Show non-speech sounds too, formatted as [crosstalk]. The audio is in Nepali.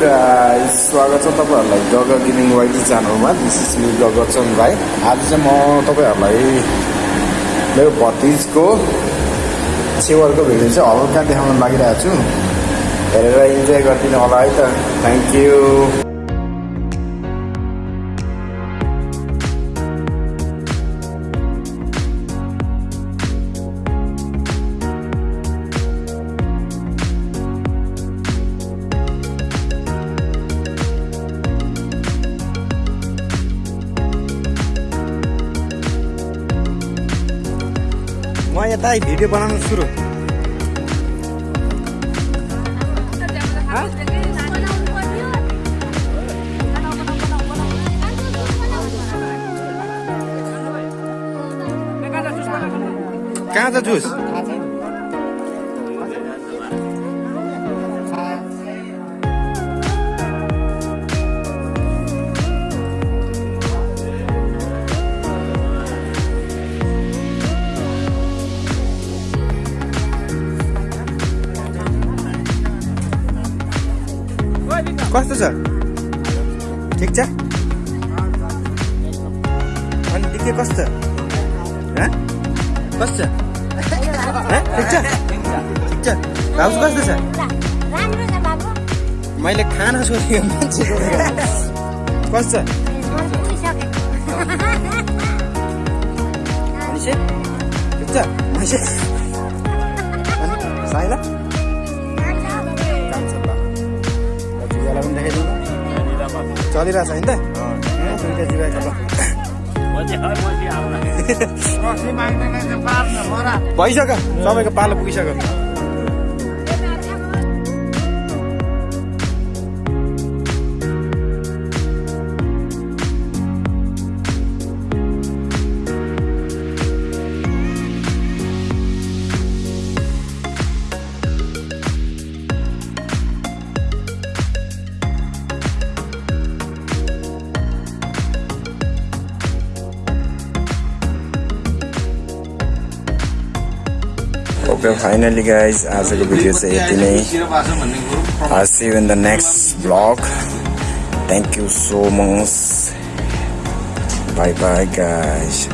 guys, स्वागत छ तपाईँहरूलाई गग गेमिङ वाइटी च्यानलमा दिस इज मी गगचन भाइ आज चाहिँ म तपाईँहरूलाई मेरो भतिजको छेवरको भिडियो चाहिँ हल्का देखाउन लागिरहेको छु हेरेर इन्जोय गरिदिनु होला है त। थ्याङ्क यू म यता भिडियो बनाउनु सुरु। कहाँ छ जुस? कस्तो छ? ठिक छ? अनि कस्तो? हँ? कस्तो? हँ? ठिक छ? ठिक छ। भाउजू कस्तो छ? मैले खाना सोधेको मान्छेको कस्तो? छ ठिक छ? साइला चलिरहेछ होइन? त दुइटा [laughs] भइसक्यो। सबैको पालो पुगिसक्यो। ओके फाइनली गाइज आजको भिडियो चाहिँ यति नै I see in the next vlog thank you so much bye bye guys